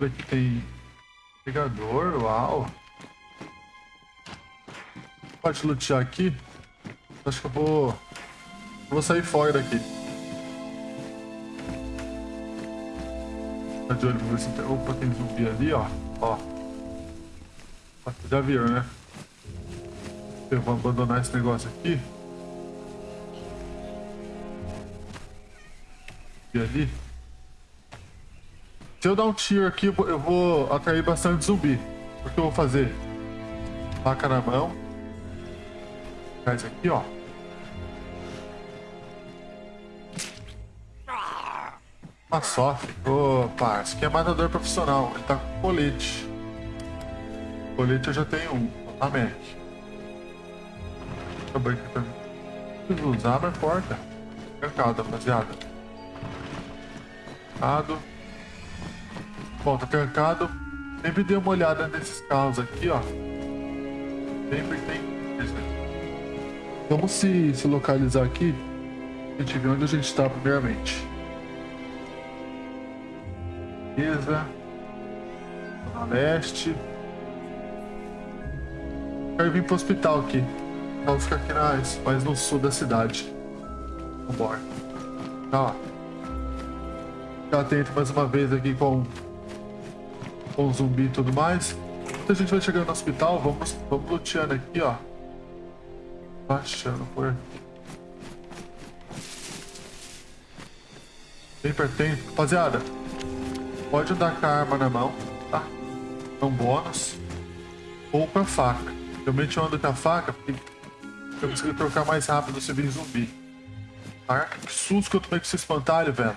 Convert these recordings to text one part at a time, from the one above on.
Aqui tem pegador, uau. Pode lutear aqui. Acho que eu vou... Vou sair fora daqui. Tá de olho pra ver se tem... Opa, tem zumbi ali, ó. Ó. Já viram, né? Eu vou abandonar esse negócio aqui. E ali. Se eu dar um tiro aqui, eu vou atrair bastante zumbi. O que eu vou fazer? Faca na mão. Faz aqui, ó. Uma sofre. Opa, esse aqui é matador profissional. Ele tá com colete. Colete eu já tenho um. A Mac. Acabou aqui pra mim. Usar, mas porta. Mercado, rapaziada. Mercado. Bom, tá trancado. Sempre dê uma olhada nesses carros aqui, ó. Sempre tem. Vamos se, se localizar aqui. A gente vê onde a gente está primeiramente. Beleza. Zona Leste. Quero vir pro hospital aqui. Vamos ficar aqui mais, mais no sul da cidade. Vambora. Tá. Ficar atento mais uma vez aqui com, com zumbi e tudo mais. Enquanto a gente vai chegando no hospital, vamos, vamos luteando aqui, ó. Baixando por aqui. Bem pertinho. Rapaziada, pode andar com a arma na mão, tá? É um bônus. Ou com a faca. Realmente eu ando com a faca porque eu consigo trocar mais rápido se vir zumbi. Caraca, que susto que eu tomei com esse espantalho, velho.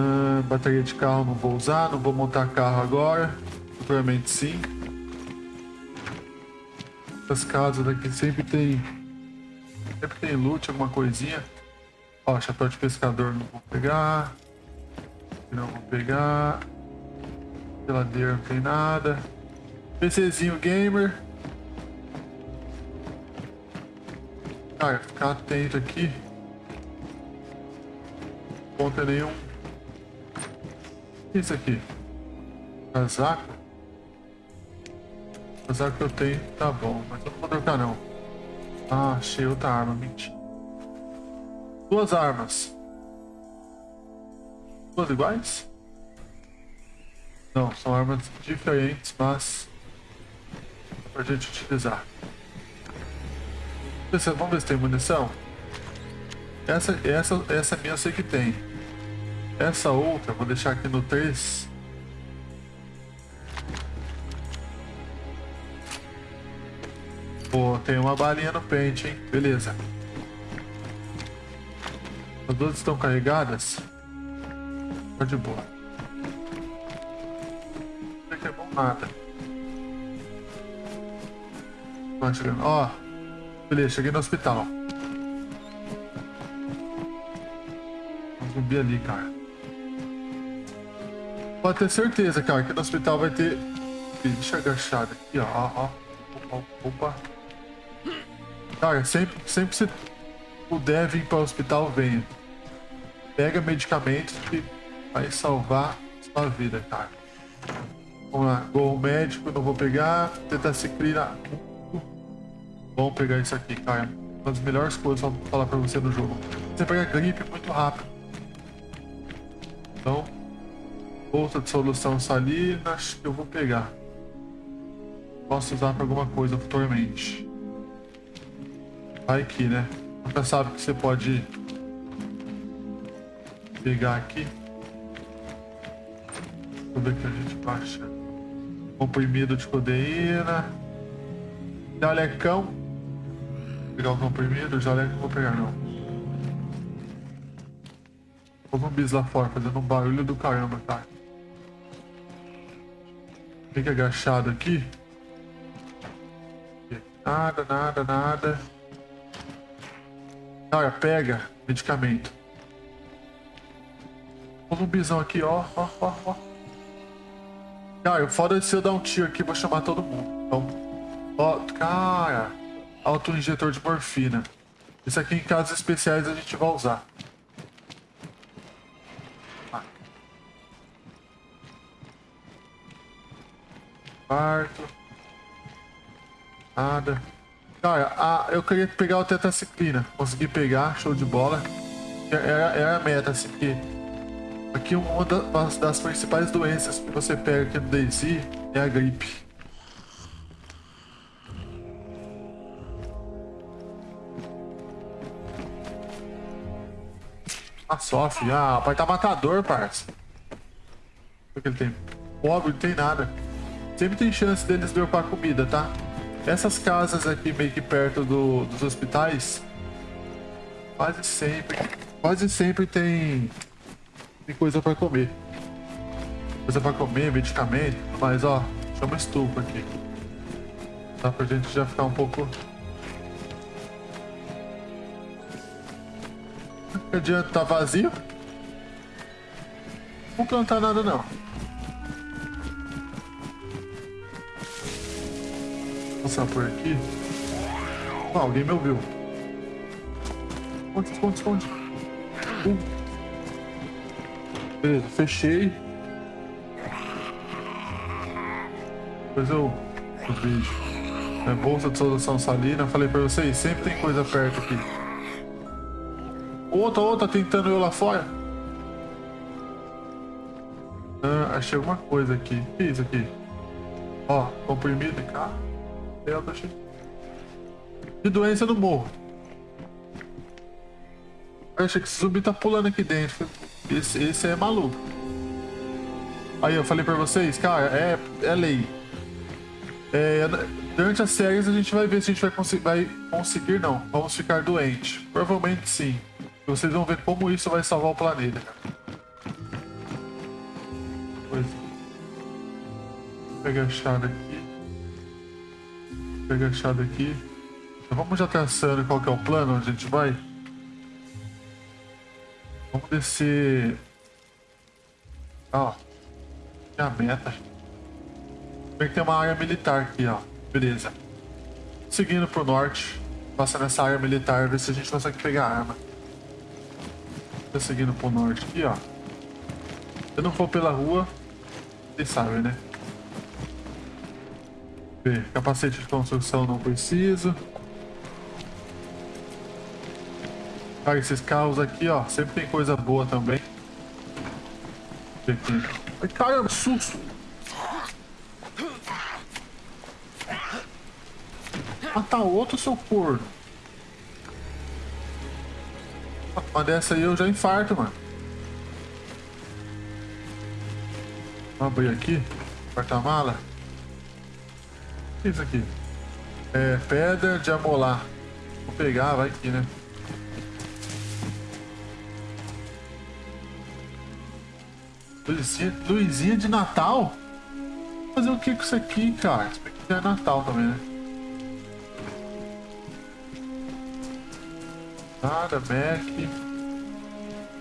Ah, bateria de carro não vou usar, não vou montar carro agora. Futuramente sim. Essas casas daqui sempre tem. Sempre tem loot, alguma coisinha. Ó, chapéu de pescador não vou pegar. Não vou pegar. Geladeira não tem nada. PCzinho gamer. Cara, ficar atento aqui. Não tem nenhum. Que é isso aqui? Casaco? Casaco que eu tenho, tá bom, mas eu não vou trocar não. Ah, achei outra arma, mentira. Duas armas. Duas iguais? Não, são armas diferentes, mas pra gente utilizar. Vamos ver se tem munição. Essa, essa, essa minha eu sei que tem. Essa outra, vou deixar aqui no 3. Pô, tem uma balinha no pente, hein? Beleza. As duas estão carregadas. Tá de boa. Não é bom nada. Vai chegando. Ó. Beleza, cheguei no hospital. Um zumbi ali, cara. Pode ter certeza, cara, que no hospital vai ter... Deixa agachado aqui, ó. ó. Opa. Cara, sempre, sempre se puder vir para o hospital, venha. Pega medicamentos que vai salvar sua vida, cara. Vamos lá. Gol médico, não vou pegar. Tetaciclina. Vamos pegar isso aqui, cara. Uma das melhores coisas pra falar pra você no jogo. Você pega gripe muito rápido. Então, bolsa de solução salina, acho que eu vou pegar. Posso usar pra alguma coisa futuramente. Vai aqui, né? Nunca sabe que você pode pegar aqui. Eu ver o que a gente baixa. Comprimido de codeína. Jalecão. Vou pegar o comprimido, jaleco não vou pegar não. Vou bis lá fora fazendo um barulho do caramba, tá? Fica agachado aqui. Nada, nada, nada. Olha, pega medicamento. Um zumbizão aqui, ó, ó, ó, ó. Cara, foda se eu dar um tiro aqui, vou chamar todo mundo. Então, ó, cara, auto-injetor de morfina. Isso aqui em casos especiais a gente vai usar. Quarto. Nada. Cara, a, eu queria pegar o tetraciclina. Consegui pegar, show de bola. Era, era a meta, assim, porque aqui uma das, das principais doenças que você pega aqui no DayZ é a gripe. Ah, sofre. Ah, pai tá matador, parça. Que ele tem? Pobre, não tem nada. Sempre tem chance deles dropar comida, tá? Essas casas aqui meio que perto do, dos hospitais, quase sempre, quase sempre tem, tem coisa para comer. Coisa para comer, medicamento, mas ó, chama estufa aqui. Dá pra gente já ficar um pouco... Não adianta, tá vazio? Não plantar nada não. Passar por aqui. Ah, alguém me ouviu. Esconde, esconde, esconde. Uh. Beleza, fechei. Depois eu, eu vejo. É bolsa de solução salina. Falei pra vocês, sempre tem coisa perto aqui. Outra, outra tentando eu lá fora. Ah, achei alguma coisa aqui. O que é isso aqui? Ó, comprimido de De doença no morro. Acha que esse zumbi tá pulando aqui dentro. Esse, esse é maluco. Aí eu falei pra vocês, cara, é, é lei. É, durante as séries a gente vai ver se a gente vai, conseguir, vai conseguir, não. Vamos ficar doente. Provavelmente sim. Vocês vão ver como isso vai salvar o planeta. Pois. Vou pegar a chave aqui pegar a chave aqui. Vamos já traçando qual que é o plano onde a gente vai. Vamos descer. Ó. É a meta. Tem que ter uma área militar aqui, ó. Beleza. Seguindo pro norte. Passando essa área militar, ver se a gente consegue pegar a arma. Tô seguindo pro norte aqui, ó. Eu não for pela rua, vocês sabem, né? Capacete de construção não preciso. Cara, esses carros aqui, ó, sempre tem coisa boa também. Aqui. Ai, caramba, susto! Matar outro, seu corno. Uma dessa aí eu já infarto, mano. Vamos abrir aqui. Porta-mala que é isso aqui? É, pedra de amolar. Vou pegar, vai aqui, né? Luzinha de Natal? Fazer o que com isso aqui, cara? Isso aqui é Natal também, né? Nada, Mac.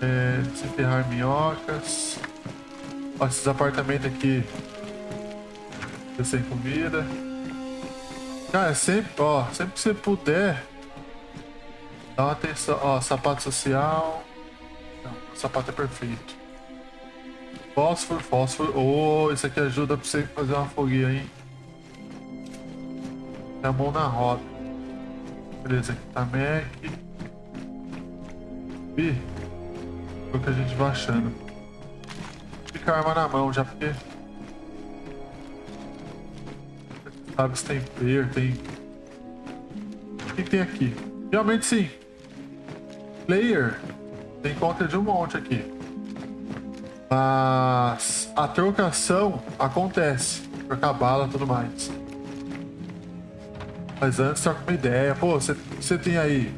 É, desenterrar minhocas. Ó, esses apartamentos aqui. Sem comida. Cara, sempre, ó, sempre que você puder, dá uma atenção. Ó, sapato social. Não, sapato é perfeito. Fósforo, fósforo. Oh, isso aqui ajuda pra você fazer uma fogueira, hein? A mão na roda. Beleza, aqui tá Mac. Ih, o que a gente vai achando. Fica a arma na mão já, porque se tem player, tem... O que tem aqui? Realmente sim. Player tem conta de um monte aqui. Mas a trocação acontece. Trocar bala e tudo mais. Mas antes troca uma ideia. Pô, você tem aí.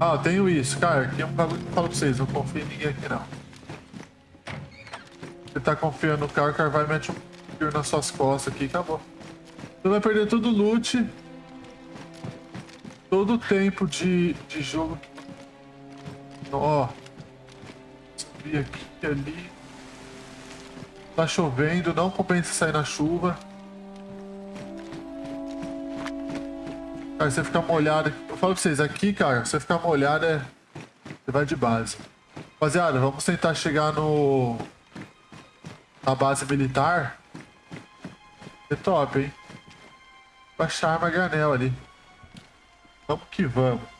Ah, eu tenho isso. Cara, aqui é um bagulho que eu falo pra vocês. Não confio em ninguém aqui não. Você tá confiando no cara, o cara vai meter um tiro nas suas costas aqui e acabou. Você vai perder todo o loot. Todo o tempo de, de jogo. Ó. Subir aqui e ali. Tá chovendo, não compensa sair na chuva. Cara, você ficar molhado. Eu falo pra vocês, aqui, cara, você ficar molhado é. Você vai de base. Rapaziada, vamos tentar chegar no. Na base militar. É top, hein? Baixar arma granel ali. Vamos que vamos.